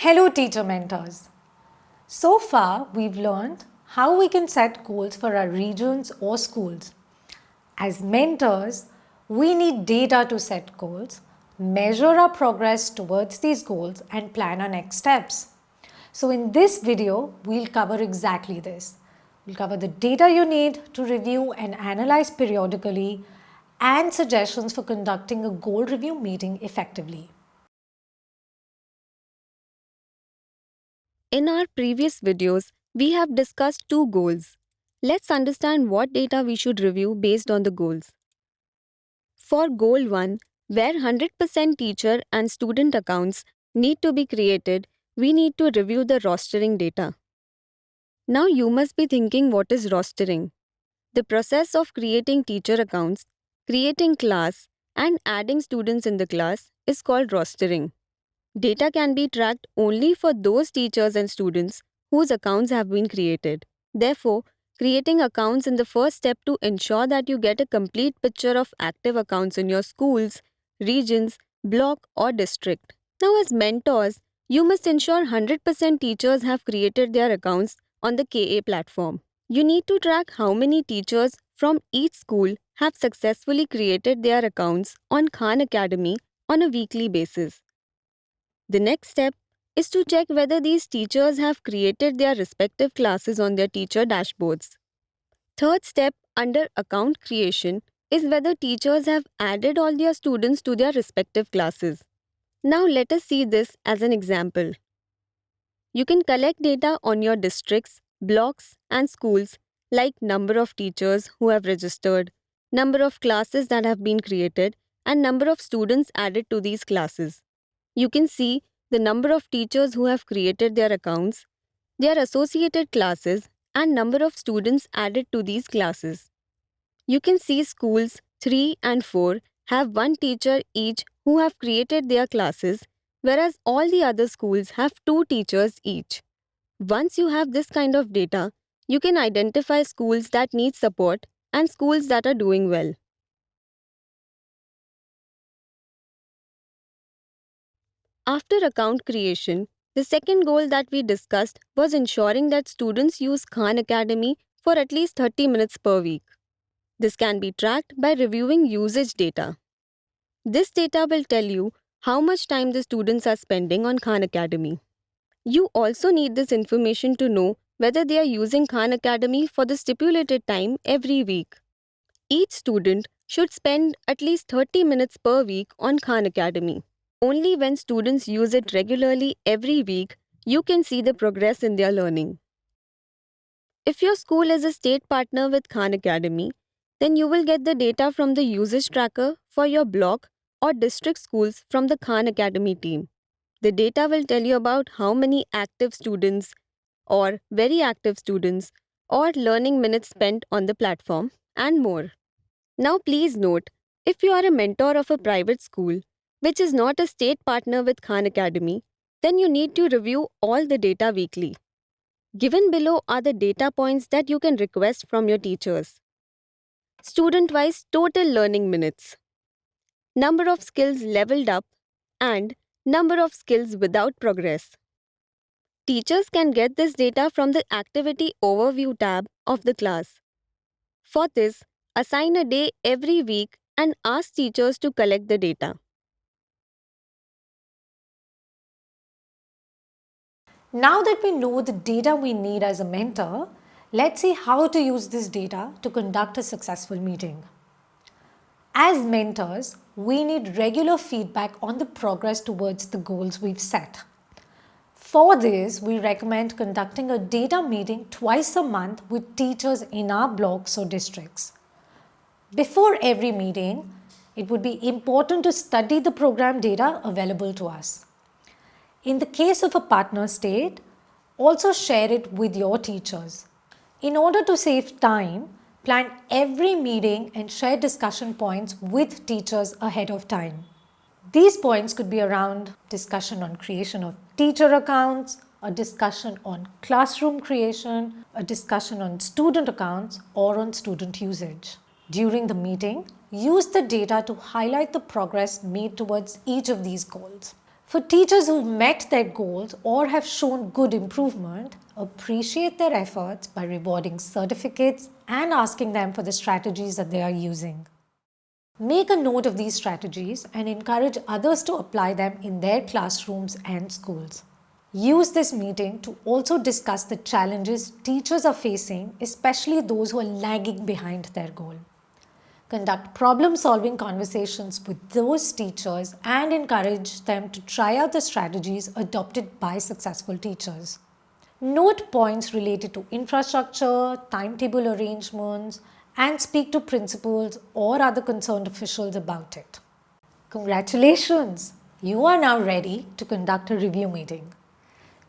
Hello teacher mentors. So far we've learned how we can set goals for our regions or schools. As mentors, we need data to set goals, measure our progress towards these goals and plan our next steps. So in this video, we'll cover exactly this. We'll cover the data you need to review and analyze periodically and suggestions for conducting a goal review meeting effectively. In our previous videos, we have discussed two goals. Let's understand what data we should review based on the goals. For goal 1, where 100% teacher and student accounts need to be created, we need to review the rostering data. Now you must be thinking what is rostering? The process of creating teacher accounts, creating class, and adding students in the class is called rostering. Data can be tracked only for those teachers and students whose accounts have been created. Therefore, creating accounts is the first step to ensure that you get a complete picture of active accounts in your schools, regions, block or district. Now as mentors, you must ensure 100% teachers have created their accounts on the KA platform. You need to track how many teachers from each school have successfully created their accounts on Khan Academy on a weekly basis. The next step is to check whether these teachers have created their respective classes on their teacher dashboards. Third step under account creation is whether teachers have added all their students to their respective classes. Now let us see this as an example. You can collect data on your districts, blocks and schools like number of teachers who have registered, number of classes that have been created and number of students added to these classes. You can see the number of teachers who have created their accounts, their associated classes, and number of students added to these classes. You can see schools 3 and 4 have one teacher each who have created their classes, whereas all the other schools have two teachers each. Once you have this kind of data, you can identify schools that need support and schools that are doing well. After account creation, the second goal that we discussed was ensuring that students use Khan Academy for at least 30 minutes per week. This can be tracked by reviewing usage data. This data will tell you how much time the students are spending on Khan Academy. You also need this information to know whether they are using Khan Academy for the stipulated time every week. Each student should spend at least 30 minutes per week on Khan Academy. Only when students use it regularly every week, you can see the progress in their learning. If your school is a state partner with Khan Academy, then you will get the data from the usage tracker for your block or district schools from the Khan Academy team. The data will tell you about how many active students or very active students or learning minutes spent on the platform and more. Now please note, if you are a mentor of a private school, which is not a state partner with Khan Academy, then you need to review all the data weekly. Given below are the data points that you can request from your teachers. Student-wise total learning minutes, number of skills leveled up, and number of skills without progress. Teachers can get this data from the Activity Overview tab of the class. For this, assign a day every week and ask teachers to collect the data. Now that we know the data we need as a mentor, let's see how to use this data to conduct a successful meeting. As mentors, we need regular feedback on the progress towards the goals we've set. For this, we recommend conducting a data meeting twice a month with teachers in our blocks or districts. Before every meeting, it would be important to study the program data available to us. In the case of a partner state, also share it with your teachers. In order to save time, plan every meeting and share discussion points with teachers ahead of time. These points could be around discussion on creation of teacher accounts, a discussion on classroom creation, a discussion on student accounts or on student usage. During the meeting, use the data to highlight the progress made towards each of these goals. For teachers who've met their goals or have shown good improvement, appreciate their efforts by rewarding certificates and asking them for the strategies that they are using. Make a note of these strategies and encourage others to apply them in their classrooms and schools. Use this meeting to also discuss the challenges teachers are facing, especially those who are lagging behind their goal. Conduct problem solving conversations with those teachers and encourage them to try out the strategies adopted by successful teachers. Note points related to infrastructure, timetable arrangements, and speak to principals or other concerned officials about it. Congratulations! You are now ready to conduct a review meeting.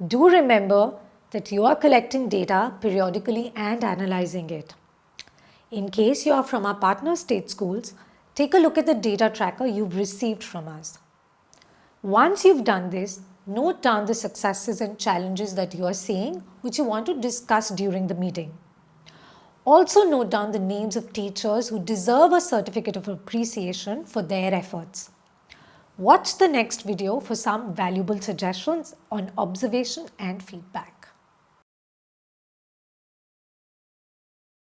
Do remember that you are collecting data periodically and analyzing it. In case you are from our partner state schools, take a look at the data tracker you've received from us. Once you've done this, note down the successes and challenges that you are seeing which you want to discuss during the meeting. Also note down the names of teachers who deserve a certificate of appreciation for their efforts. Watch the next video for some valuable suggestions on observation and feedback.